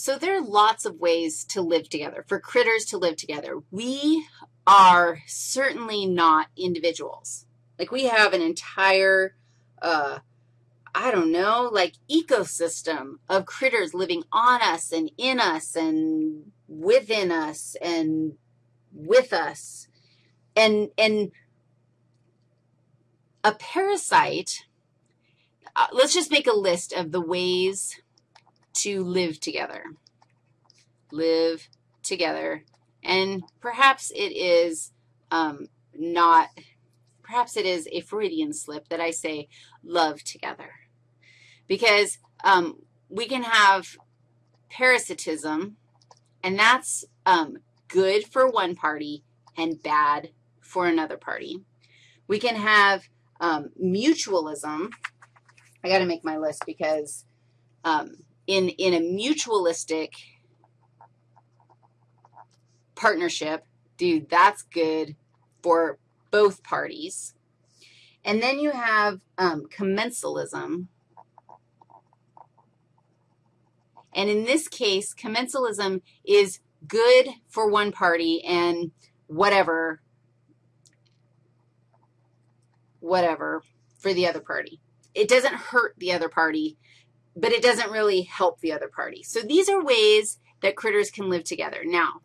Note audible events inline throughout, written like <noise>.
So there are lots of ways to live together, for critters to live together. We are certainly not individuals. Like we have an entire, uh, I don't know, like ecosystem of critters living on us and in us and within us and with us. And, and a parasite, uh, let's just make a list of the ways to live together. Live together. And perhaps it is um, not, perhaps it is a Freudian slip that I say love together. Because um, we can have parasitism, and that's um, good for one party and bad for another party. We can have um, mutualism. I got to make my list because um, in, in a mutualistic partnership, dude, that's good for both parties. And then you have um, commensalism. And in this case, commensalism is good for one party and whatever, whatever for the other party. It doesn't hurt the other party but it doesn't really help the other party. So these are ways that critters can live together. Now,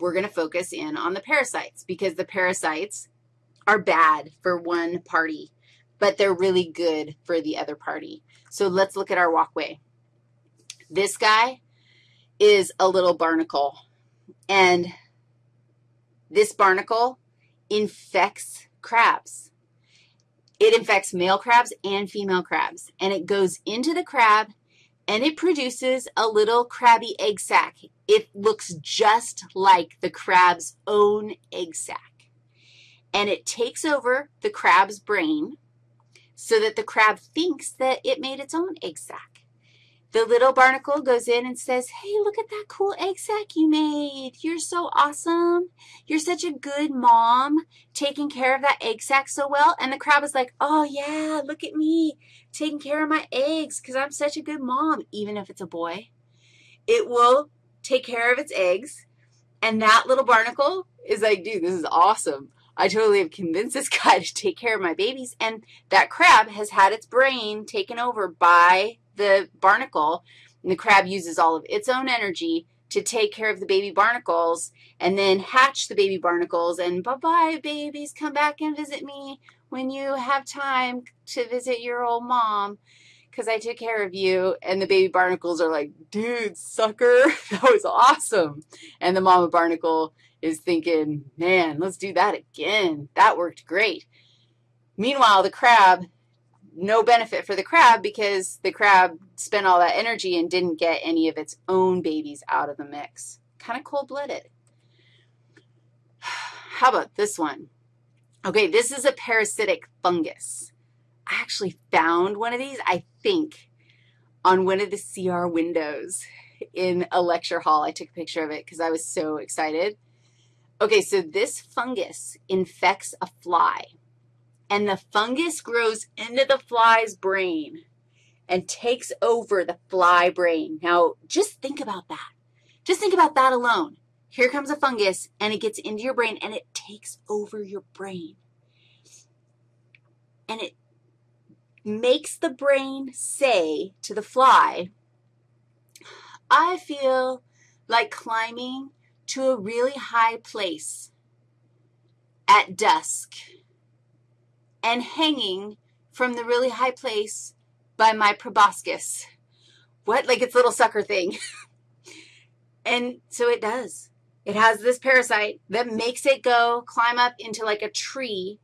we're going to focus in on the parasites because the parasites are bad for one party, but they're really good for the other party. So let's look at our walkway. This guy is a little barnacle, and this barnacle infects crabs. It infects male crabs and female crabs, and it goes into the crab, and it produces a little crabby egg sac. It looks just like the crab's own egg sac, and it takes over the crab's brain so that the crab thinks that it made its own egg sac. The little barnacle goes in and says, hey, look at that cool egg sac you made. You're so awesome. You're such a good mom taking care of that egg sac so well. And the crab is like, oh, yeah, look at me taking care of my eggs because I'm such a good mom, even if it's a boy. It will take care of its eggs. And that little barnacle is like, dude, this is awesome. I totally have convinced this <laughs> guy to take care of my babies. And that crab has had its brain taken over by the barnacle, and the crab uses all of its own energy to take care of the baby barnacles and then hatch the baby barnacles and bye-bye, babies, come back and visit me when you have time to visit your old mom because I took care of you. And the baby barnacles are like, dude, sucker, <laughs> that was awesome. And the mama barnacle is thinking, man, let's do that again. That worked great. Meanwhile, the crab no benefit for the crab because the crab spent all that energy and didn't get any of its own babies out of the mix. Kind of cold-blooded. <sighs> How about this one? Okay, this is a parasitic fungus. I actually found one of these, I think, on one of the CR windows in a lecture hall. I took a picture of it because I was so excited. Okay, so this fungus infects a fly and the fungus grows into the fly's brain and takes over the fly brain. Now, just think about that. Just think about that alone. Here comes a fungus, and it gets into your brain, and it takes over your brain. And it makes the brain say to the fly, I feel like climbing to a really high place at dusk and hanging from the really high place by my proboscis. What? Like its little sucker thing. <laughs> and so it does. It has this parasite that makes it go climb up into like a tree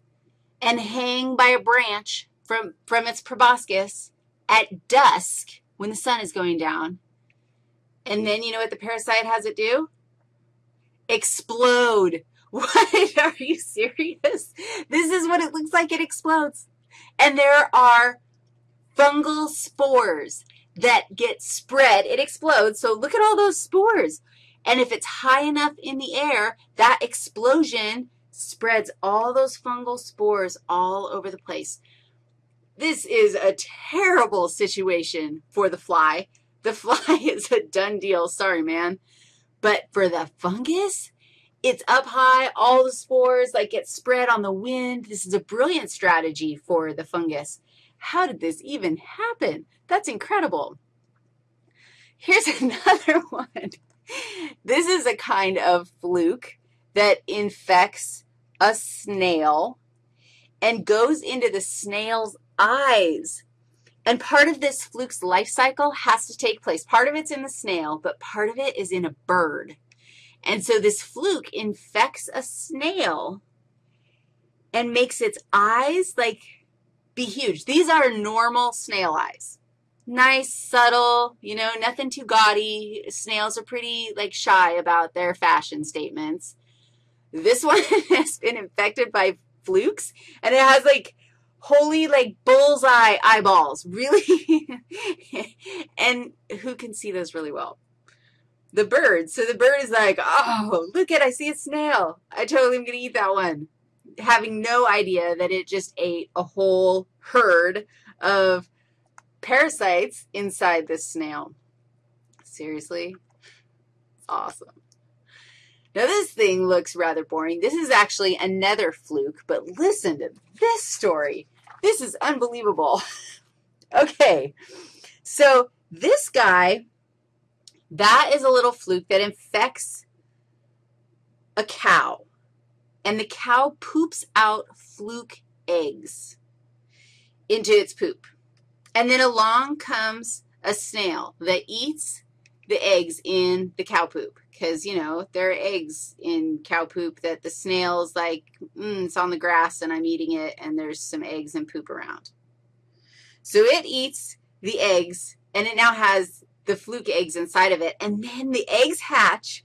and hang by a branch from, from its proboscis at dusk when the sun is going down. And then you know what the parasite has it do? Explode <laughs> what? Are you serious? This is what it looks like it explodes. And there are fungal spores that get spread. It explodes. So look at all those spores. And if it's high enough in the air, that explosion spreads all those fungal spores all over the place. This is a terrible situation for the fly The <laughs> fly is a done deal. Sorry, man. But for the fungus, it's up high, all the spores like get spread on the wind. This is a brilliant strategy for the fungus. How did this even happen? That's incredible. Here's <laughs> another one. This is a kind of fluke that infects a snail and goes into the snail's eyes. And part of this fluke's life cycle has to take place. Part of it's in the snail, but part of it is in a bird. And so this fluke infects a snail and makes its eyes like be huge. These are normal snail eyes. Nice, subtle, you know, nothing too gaudy. Snails are pretty like shy about their fashion statements. This <laughs> one has been infected by flukes and it has like holy like bullseye eyeballs, really. <laughs> and who can see those really well? The bird. So the bird is like, oh, look at, I see a snail. I totally am going to eat that one. Having no idea that it just ate a whole herd of parasites inside this snail. Seriously? Awesome. Now, this thing looks rather boring. This is actually another fluke, but listen to this story. This is unbelievable. <laughs> okay, so this guy, that is a little fluke that infects a cow, and the cow poops out fluke eggs into its poop. And then along comes a snail that eats the eggs in the cow poop because, you know, there are eggs in cow poop that the snail's like, mm, it's on the grass and I'm eating it and there's some eggs and poop around. So it eats the eggs and it now has the fluke eggs inside of it. And then the eggs hatch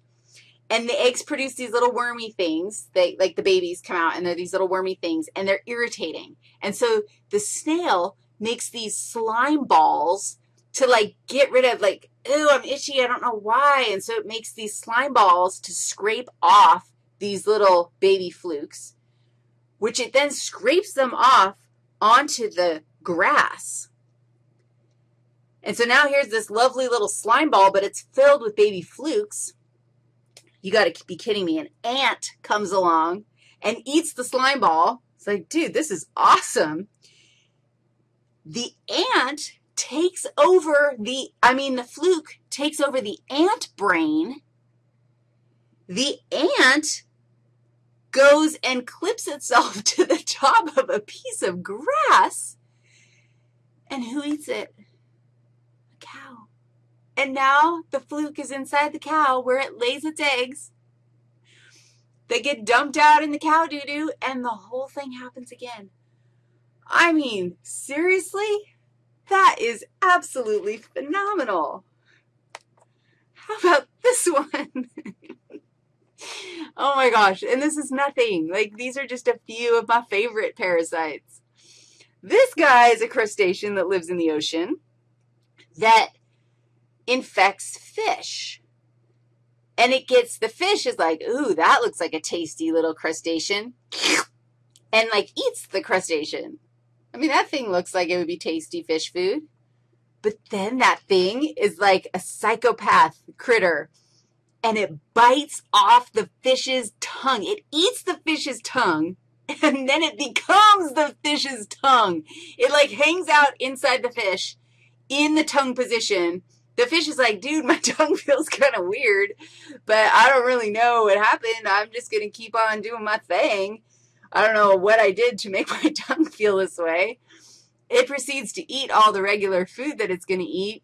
and the eggs produce these little wormy things. They, like the babies come out and they're these little wormy things and they're irritating. And so the snail makes these slime balls to like get rid of like, ooh, I'm itchy, I don't know why. And so it makes these slime balls to scrape off these little baby flukes, which it then scrapes them off onto the grass. And so now here's this lovely little slime ball, but it's filled with baby flukes. You got to be kidding me. An ant comes along and eats the slime ball. It's like, dude, this is awesome. The ant takes over the, I mean, the fluke takes over the ant brain. The ant goes and clips itself <laughs> to the top of a piece of grass. And who eats it? And now the fluke is inside the cow where it lays its eggs. They get dumped out in the cow doo-doo, and the whole thing happens again. I mean, seriously? That is absolutely phenomenal. How about this <laughs> one? oh my gosh, and this is nothing. Like, these are just a few of my favorite parasites. This guy is a crustacean that lives in the ocean that infects fish. And it gets, the fish is like, ooh, that looks like a tasty little crustacean. And like eats the crustacean. I mean, that thing looks like it would be tasty fish food. But then that thing is like a psychopath critter, and it bites off the fish's tongue. It eats the fish's tongue, <laughs> and then it becomes the fish's tongue. It like hangs out inside the fish in the tongue position. The fish is like, dude, my <laughs> tongue feels kind of weird, but I don't really know what happened. I'm just going to keep on doing my thing. I don't know what I did to make <laughs> my tongue feel this way. It proceeds to eat all the regular food that it's going to eat.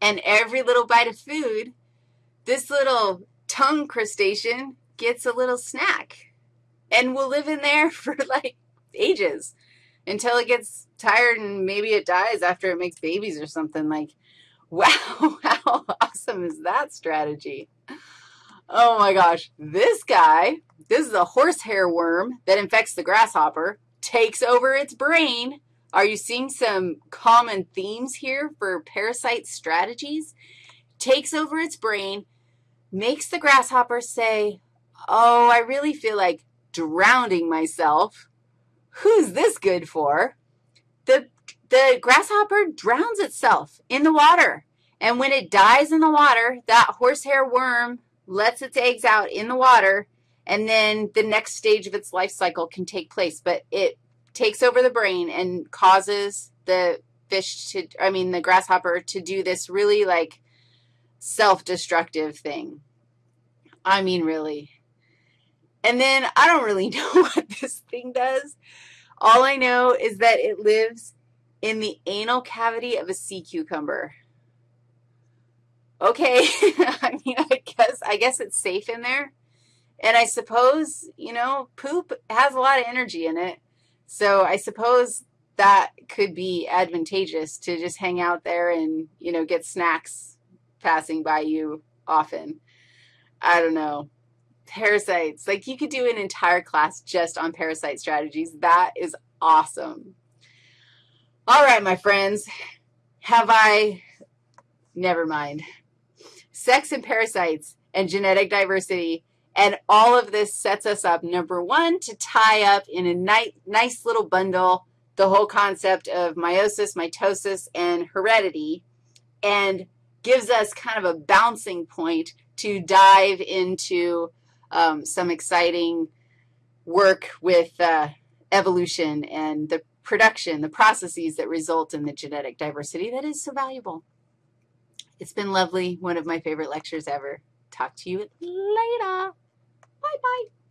And every little bite of food, this little tongue crustacean gets a little snack and will live in there <laughs> for like ages until it gets tired and maybe it dies after it makes babies or something. Like, <laughs> wow, how awesome is that strategy? Oh my gosh, this guy this is a horsehair worm that infects the grasshopper, takes over its brain. Are you seeing some common themes here for parasite strategies? Takes over its brain, makes the grasshopper say, oh, I really feel like drowning myself. Who's this good for? The, the grasshopper drowns itself in the water. And when it dies in the water, that horsehair worm lets its eggs out in the water, and then the next stage of its life cycle can take place. But it takes over the brain and causes the fish to, I mean, the grasshopper to do this really, like, self-destructive thing. I mean, really. And then I don't really <laughs> know what this thing does. All I know is that it lives in the anal cavity of a sea cucumber. Okay, <laughs> I mean, I guess, I guess it's safe in there. And I suppose, you know, poop has a lot of energy in it. So I suppose that could be advantageous to just hang out there and, you know, get snacks passing by you often. I don't know. Parasites. Like you could do an entire class just on parasite strategies. That is awesome. All right, my friends. Have I, never mind. Sex and parasites and genetic diversity and all of this sets us up, number one, to tie up in a nice, nice little bundle the whole concept of meiosis, mitosis, and heredity, and gives us kind of a bouncing point to dive into um, some exciting work with uh, evolution and the production, the processes that result in the genetic diversity that is so valuable. It's been lovely, one of my favorite lectures ever. Talk to you later. Bye-bye.